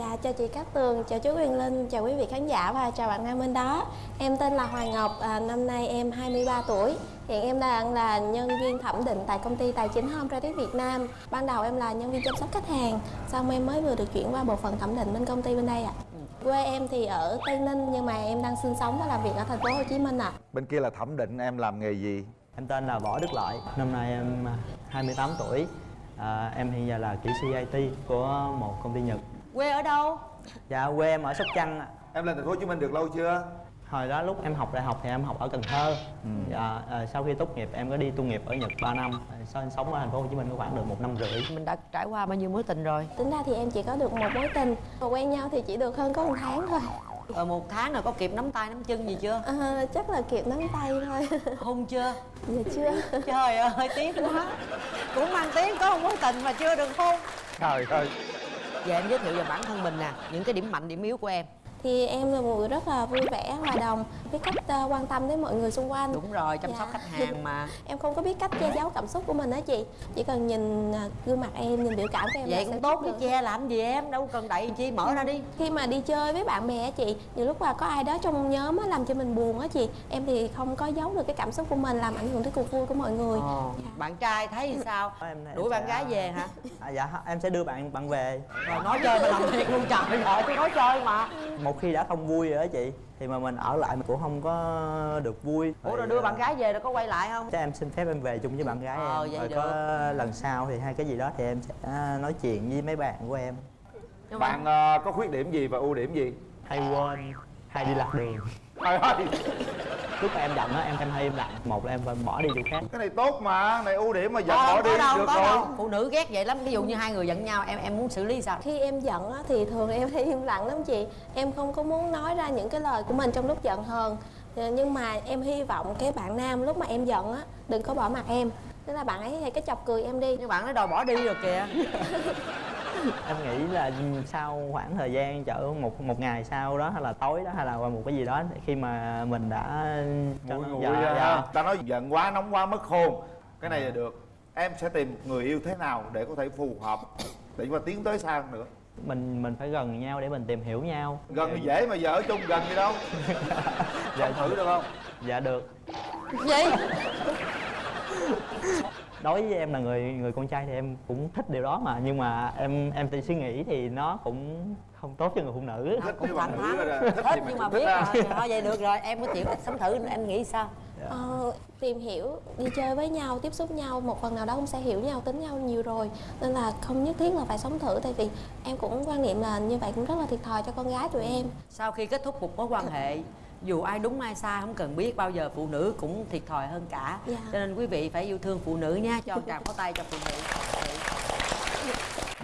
Dạ, chào chị Cát Tường, chào chú Quyền Linh, chào quý vị khán giả và chào bạn nam bên đó. Em tên là Hoàng Ngọc, à, năm nay em 23 tuổi. Hiện em đang là nhân viên thẩm định tại công ty tài chính Home Credit Việt Nam. Ban đầu em là nhân viên chăm sóc khách hàng Xong em mới vừa được chuyển qua bộ phận thẩm định bên công ty bên đây ạ. Quê em thì ở Tây Ninh nhưng mà em đang sinh sống và làm việc ở thành phố Hồ Chí Minh ạ. Bên kia là thẩm định em làm nghề gì? Em tên là Võ Đức Lợi, năm nay em 28 tuổi. À, Em hiện giờ là kỹ sư IT của một công ty Nhật Quê ở đâu? Dạ quê em ở Sóc Trăng ạ. Em lên thành phố Hồ Chí Minh được lâu chưa? Hồi đó lúc em học đại học thì em học ở Cần Thơ dạ, à, Sau khi tốt nghiệp em có đi tu nghiệp ở Nhật 3 năm Sau em sống ở thành phố Hồ Chí Minh có khoảng được một năm rưỡi Mình đã trải qua bao nhiêu mối tình rồi? Tính ra thì em chỉ có được một mối tình Và quen nhau thì chỉ được hơn có một tháng thôi Ờ một tháng rồi có kịp nắm tay nắm chân gì chưa? à, Chắc là kịp nắm tay thôi Hôn chưa? Dạ chưa Trời ơi tiếc quá Cũng mang tiếng có một mối tình mà chưa được hôn Trời ơi Giờ em giới thiệu về bản thân mình nè, Những cái điểm mạnh, điểm yếu của em thì em là một người rất là vui vẻ hòa đồng biết cách uh, quan tâm đến mọi người xung quanh. Đúng rồi chăm Dạ. sóc khách hàng mà. Em không có biết cách che giấu cảm xúc của mình đó chị. Chỉ cần nhìn uh, gương mặt em nhìn biểu cảm của em là Vậy cũng tốt chứ che làm gì em? Đâu cần đậy chi mở ra đi. Khi mà đi chơi với bạn bè á chị nhiều lúc là có ai đó trong nhóm á làm cho mình buồn á chị. Em thì không có giấu được cái cảm xúc của mình làm ảnh hưởng tới cuộc vui của mọi người. Ồ, Dạ. Bạn trai thấy sao? Em- em Đuổi bạn sẽ- gái về hả? à, Dạ em sẽ đưa bạn bạn về. Rồi nói chơi mà làm thiệt luôn trời ơi tôi nói chơi mà. Một khi đã không vui rồi đó chị Thì mà mình ở lại mình cũng không có được vui Ủa rồi đưa à, bạn gái về rồi có quay lại không? Chắc em xin phép em về chung với bạn gái Ờ, em vậy Rồi được. có lần sau thì hay cái gì đó thì em sẽ nói chuyện với mấy bạn của em Nhưng mà Bạn ờ, có khuyết điểm gì và ưu điểm gì? Hay quên, hay đi lạc đường Trời ơi. Lúc mà em giận á em em hay im lặng Một là em phải bỏ đi chỗ khác. Cái này tốt mà Này ưu điểm mà giận bỏ không đi có đâu, được có rồi. đâu. Phụ nữ ghét vậy lắm Ví dụ như hai người giận nhau em em muốn xử lý sao? khi em giận á, thì thường em hay im lặng lắm chị. Em không có muốn nói ra những cái lời của mình trong lúc giận hờn. Ờ, nhưng mà em hy vọng cái bạn nam lúc mà em giận á đừng có bỏ mặt em. Tức là bạn ấy hay cái chọc cười em đi. Nhưng bạn nó đòi bỏ đi rồi kìa em nghĩ là sau khoảng thời gian chở một một ngày sau đó hay là tối đó hay là một cái gì đó khi mà mình đã Nguội nguội dạ, ra dạ. Ta nói giận quá nóng quá mất khôn. Cái này là được. Em sẽ tìm một người yêu thế nào để có thể phù hợp? Để mà tiến tới xa hơn nữa? Mình mình phải gần nhau để mình tìm hiểu nhau. Gần thì dễ mà giờ ở chung gần gì đâu. Dạ, Thử được không? dạ được. Gì? Đối với em là người người con trai thì em cũng thích điều đó mà nhưng mà em em thì suy nghĩ thì nó cũng không tốt cho người phụ nữ. Thích Cũng thẳng thắn Thích nhưng mà biết rồi. Thôi vậy được rồi. Em có chịu sống thử em nghĩ sao? Ờ, tìm hiểu đi chơi với nhau tiếp xúc nhau một phần nào đó cũng sẽ hiểu nhau tính nhau nhiều rồi. Nên là không nhất thiết là phải sống thử tại vì em cũng quan niệm là như vậy cũng rất là thiệt thòi cho con gái tụi em. Sau khi kết thúc một mối quan hệ dù ai đúng ai sai không cần biết bao giờ phụ nữ cũng thiệt thòi hơn cả. Dạ. cho nên quý vị phải yêu thương phụ nữ nha cho tràng pháo tay cho phụ nữ.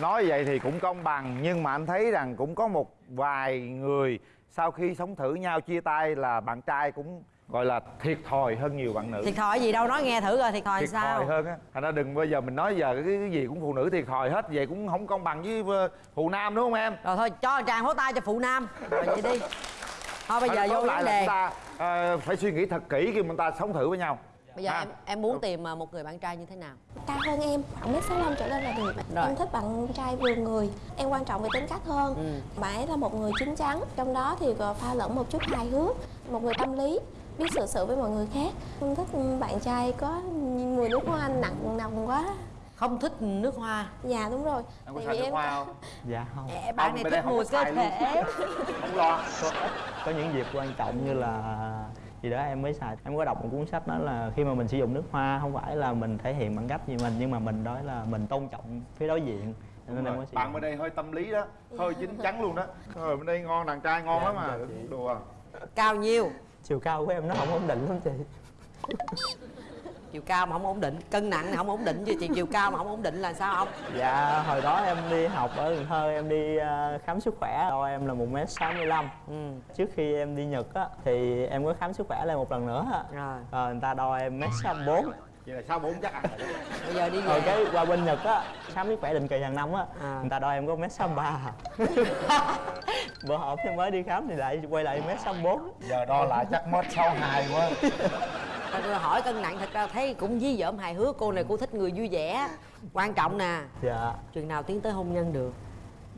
Nói vậy thì cũng công bằng Nhưng mà anh thấy rằng cũng có một vài người Sau khi sống thử nhau chia tay là bạn trai cũng gọi là thiệt thòi hơn nhiều bạn nữ. Thiệt thòi gì đâu nói nghe thử rồi thiệt thòi thiệt sao. thòi hơn á. Thành ra đừng bao giờ mình nói giờ cái, cái gì cũng phụ nữ thiệt thòi hết vậy cũng không công bằng với ờ, phụ nam đúng không em? Rồi thôi cho tràng pháo tay cho phụ nam. Rồi vậy đi thôi bây giờ Thôi, vô lại là chúng ta ờ, phải suy nghĩ thật kỹ khi mà ta sống thử với nhau. Bây giờ Ha. em em muốn tìm à, một người bạn trai như thế nào? Cao hơn em khoảng mét sáu trở lên là được Rồi. em thích bạn trai vừa người em quan trọng về tính cách hơn. Ừ. bạn ấy là một người chín chắn trong đó thì pha lẫn một chút hài hước một người tâm lý biết xử sự với mọi người khác. Không thích bạn trai có mùi nước hoa nặng nồng quá không thích nước hoa. Dạ đúng rồi. Em có Tại xài vì nước em hoa không? Dạ không. Ê, bạn này thích mùi có cơ thể. Không lo. Có những dịp quan trọng như là gì đó em mới xài. Em có đọc một cuốn sách đó là khi mà mình sử dụng nước hoa không phải là mình thể hiện bằng cách gì mình nhưng mà mình nói là mình tôn trọng phía đối diện. Cho nên em mới sử bạn bên đây hơi tâm lý đó. Hơi chín chắn luôn đó. Rồi bên đây ngon đàn trai ngon Dạ, lắm mà. dạ, đùa. Cao nhiêu chiều cao của em nó không ổn định lắm chị chiều cao mà không ổn định cân nặng không ổn định chứ chị chiều cao mà không ổn định là sao không? Dạ hồi đó em đi học ở cần thơ em đi ờ, khám sức khỏe. Đo em là một m sáu mươi lăm. Ừ. Trước khi em đi nhật á thì em có khám sức khỏe lại một lần nữa á. Rồi. Ờ, người ta đo em m sáu bốn. Vậy là sao bốn chắc ăn rồi. Đó. bây giờ đi rồi về. cái qua bên nhật á khám sức khỏe định kỳ hàng năm á À. người ta đo em có m sáu ba. Bữa hổm em mới đi khám thì lại quay lại m sáu bốn. Giờ đo lại chắc mét sáu hai quá Rồi hỏi cân nặng thật ra thấy cũng dí dỏm hài hước cô này cô thích người vui vẻ. Quan trọng nè. Dạ. Chừng nào tiến tới hôn nhân được?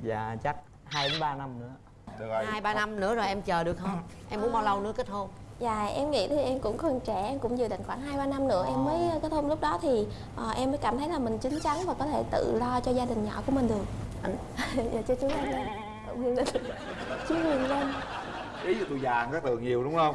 Dạ chắc hai đến ba năm nữa. Được rồi. Hai ba năm nữa rồi em chờ được không? Em muốn bao lâu nữa kết hôn? Dạ em nghĩ thì em cũng còn trẻ Em cũng dự định khoảng 2-3 năm nữa em mới kết hôn. Lúc đó thì ờ, em mới cảm thấy là mình chín chắn Và có thể tự lo cho gia đình nhỏ của mình được. Anh- Dạ cho chú Linh Chú Quyền Linh ý của tôi già các tường nhiều đúng không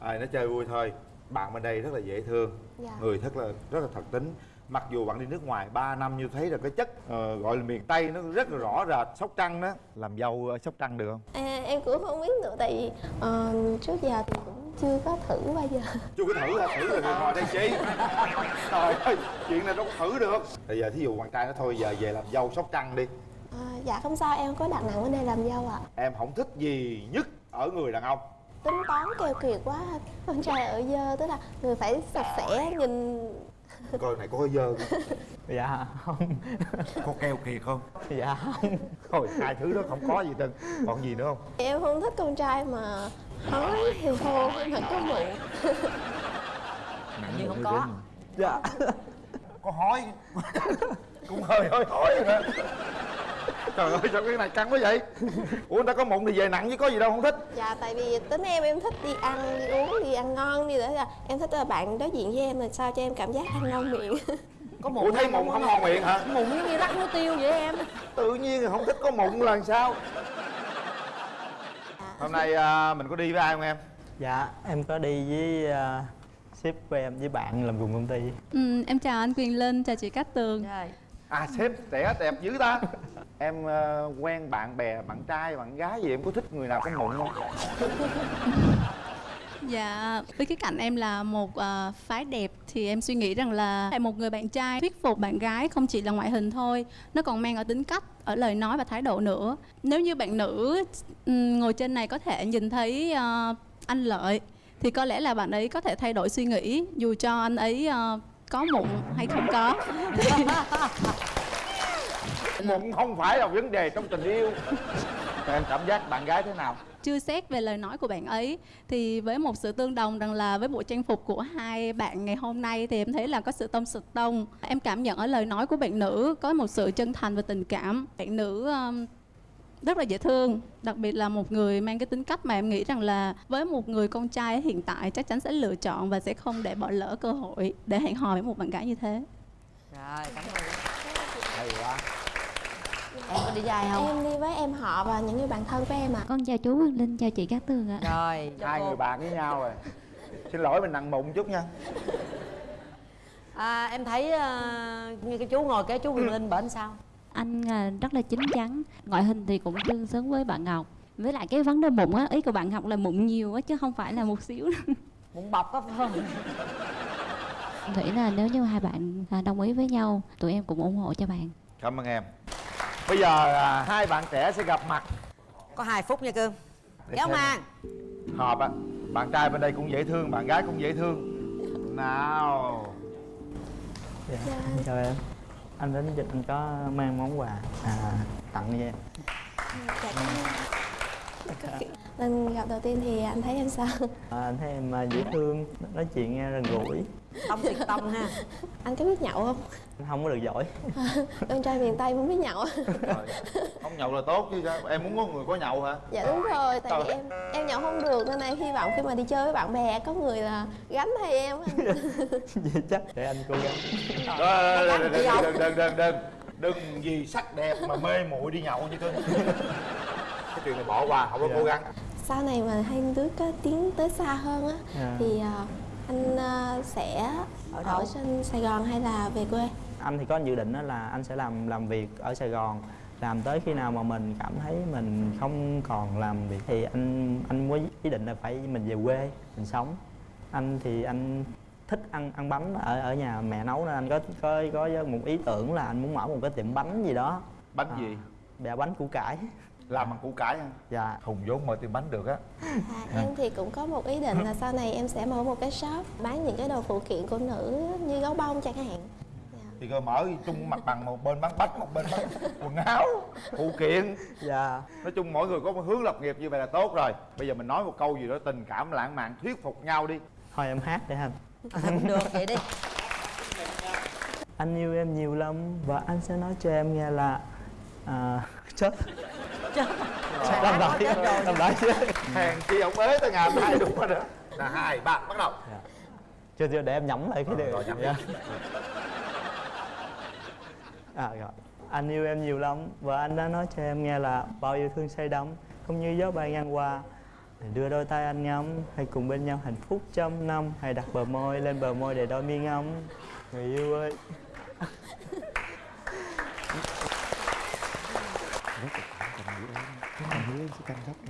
à, nó chơi vui thôi. Bạn bên đây rất là dễ thương. Dạ. người rất là rất là thật tính. Mặc dù bạn đi nước ngoài 3 năm như thấy là cái chất ờ, gọi là miền tây nó rất là rõ rệt sóc trăng đó. Làm dâu ở sóc trăng được không? À, Em cũng không biết nữa Tại vì ờ, trước giờ thì cũng chưa có thử bao giờ. Chưa có thử hả? Thử rồi thì ngồi đây chi? Trời ơi chuyện này đâu có thử được. Bây giờ thí dụ bạn trai nó thôi giờ về làm dâu sóc trăng đi. À, Dạ không sao em có đặt nặng vấn đề làm dâu ạ. Em không thích gì nhất ở người đàn ông Tính toán keo kiệt quá. Con trai ở dơ Tức là người phải sạch sẽ Nhìn. Coi này có hơi dơ không? dạ không. Có keo kiệt không? Dạ không. Thôi hai thứ đó không có gì trơn. Còn gì nữa không? Em không thích con trai mà Hói thì thô Mà có mụn. Nhưng không có. dạ. Có hói. Cũng hơi hơi hỏi rồi đó trời ơi sao cái này căng quá vậy? Ủa người ta có mụn thì về nặng chứ có gì đâu không thích. Dạ tại vì tính em em thích đi ăn đi uống đi ăn ngon đi đó là em thích là bạn đối diện với em là sao cho em cảm giác ăn ngon miệng? Có mụn ủa thấy mụn không? ngon miệng hả? Mụn giống như rắc muối tiêu vậy em. Tự nhiên là không thích có mụn là làm sao hôm nay à, mình có đi với ai không em? Dạ em có đi với uh, sếp của em với bạn làm cùng công ty. Ừ, em chào anh Quyền Linh, chào chị Cát Tường. Trời. À sếp trẻ đẹp dữ ta. Em à, quen bạn bè bạn trai bạn gái gì em có thích người nào có mụn không Dạ, với cái cạnh em là một ờ, phái đẹp thì em suy nghĩ rằng là một người bạn trai thuyết phục bạn gái không chỉ là ngoại hình thôi Nó còn mang ở tính cách, ở lời nói và thái độ nữa. Nếu như bạn nữ ngồi trên này có thể nhìn thấy ờ, anh Lợi Thì có lẽ là bạn ấy có thể thay đổi suy nghĩ dù cho anh ấy ờ, có mụn hay không có? Mụn không phải là vấn đề trong tình yêu. Em cảm giác bạn gái thế nào? Chưa xét về lời nói của bạn ấy thì với một sự tương đồng rằng là với bộ trang phục của hai bạn ngày hôm nay thì em thấy là có sự tông sực tông. Em cảm nhận ở lời nói của bạn nữ có một sự chân thành và tình cảm. Bạn nữ um, rất là dễ thương. Đặc biệt là một người mang cái tính cách mà em nghĩ rằng là với một người con trai hiện tại chắc chắn sẽ lựa chọn và sẽ không để bỏ lỡ cơ hội để hẹn hò với một bạn gái như thế. Rồi cảm ơn. Hay quá. Em có đi với ai không? Em đi với em họ và những người bạn thân của em ạ. Con chào chú Quang Linh, chào chị Cát Tường ạ. rồi. Hai người bạn với nhau rồi. Xin lỗi mình nặng mụn chút nha. À, em thấy ờ, như cái chú ngồi kế chú Quyền Linh bển sao Anh à, rất là chín chắn, ngoại hình thì cũng tương xứng với bạn Ngọc. Với lại cái vấn đề mụn á, ý của bạn Ngọc là mụn nhiều á chứ không phải là một xíu. mụn bọc á phải không? Em nghĩ là nếu như hai bạn à, đồng ý với nhau, tụi em cũng ủng hộ cho bạn. cảm ơn em. Bây giờ à, hai bạn trẻ sẽ gặp mặt. Có hai phút nha cưng kéo màn hợp á. Bạn trai bên đây cũng dễ thương bạn gái cũng dễ thương. Nào. Dạ. em chào em anh đến dịch anh có mang món quà. À, tặng cho em. Lần gặp đầu tiên thì anh thấy em sao? À, anh thấy em à, dễ thương nói chuyện nghe gần gũi tâm tuyệt tâm ha. Anh có biết nhậu không? anh không có được giỏi. Con trai miền Tây muốn biết nhậu. Rồi, không nhậu là tốt chứ sao? Em muốn có người có nhậu hả? Dạ đúng rồi, tại vì em em nhậu không được nên em hy vọng khi mà đi chơi với bạn bè có người là gánh thay em vậy chắc để anh cố gắng. Đừng đừng đừng đừng đừng. Đừng vì sắc đẹp mà mê muội đi nhậu như cưng cái chuyện này bỏ qua không có Dạ. cố gắng. Sau này mà hai đứa có tiến tới xa hơn á Dạ. thì à, anh à, sẽ Ở ở, trên Sài Gòn hay là về quê? anh thì có dự định đó là anh sẽ làm làm việc ở Sài Gòn. Làm tới khi nào mà mình cảm thấy mình không còn làm việc thì anh anh có ý định là phải mình về quê mình sống. Anh thì anh thích ăn ăn bánh ở ở nhà mẹ nấu nên anh có có có một ý tưởng là anh muốn mở một cái tiệm bánh gì đó. Bánh À. gì? bè bánh củ cải làm bằng củ cải hả? Dạ. Hùng vốn mở tiệm bánh được á. À, em thì cũng có một ý định là sau này em sẽ mở một cái shop bán những cái đồ phụ kiện của nữ như gấu bông chẳng hạn. Dạ. thì cơ mở chung mặt bằng một bên bán bánh một bên bán quần áo phụ kiện. Dạ. Nói chung mỗi người có một hướng lập nghiệp như vậy là tốt rồi. Bây giờ mình nói một câu gì đó tình cảm lãng mạn thuyết phục nhau đi. Thôi em hát để anh cũng được vậy đi. Anh yêu em nhiều lắm và anh sẽ nói cho em nghe là à, chết làm lại làm lại chứ. Hèn chi ông ế tới ngày hôm nay đúng rồi đó. Là hai ba bắt đầu. Chưa chưa để em nhẩm lại cái Rồi, điều. Dạ. à rồi. Anh yêu em nhiều lắm và anh đã nói cho em nghe là bao yêu thương say đắm không như gió bay ngang qua. Đưa đôi tay anh ngắm hãy cùng bên nhau hạnh phúc trăm năm. Hãy đặt bờ môi lên bờ môi để đôi mi ngắm. Người yêu ơi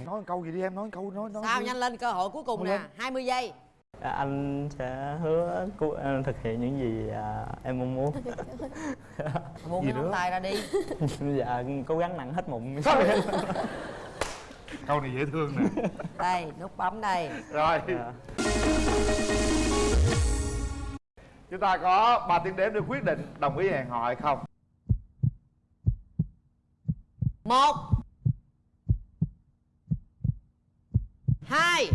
nói câu gì đi em nói câu nói nói sao đi. nhanh lên cơ hội cuối cùng nè 20 giây. À, anh sẽ hứa à, thực hiện những gì à, em mong muốn. Buông Gì cái ngón nữa? tay ra đi. Dạ cố gắng nặng hết mụn. Câu này dễ thương nè. Đây nút bấm đây. Rồi. Dạ. chúng ta có 3 tiếng đếm để quyết định đồng ý hẹn hò hay không. Một hai.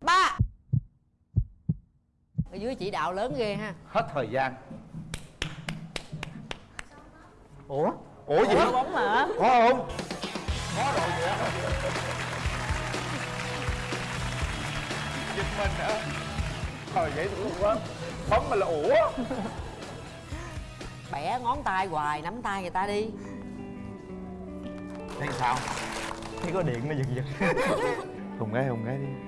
Ba. Ở dưới chỉ đạo lớn ghê ha. Hết thời gian. Ủa? Ủa gì? Ủa, bóng mà có không? Có rồi vậy giật mình hả? Trời dễ thương quá. Bấm mà là ủa. Bẻ ngón tay hoài nắm tay người ta đi thấy sao? Thấy có điện nó giật giật. Hùng gái hùng gái đi.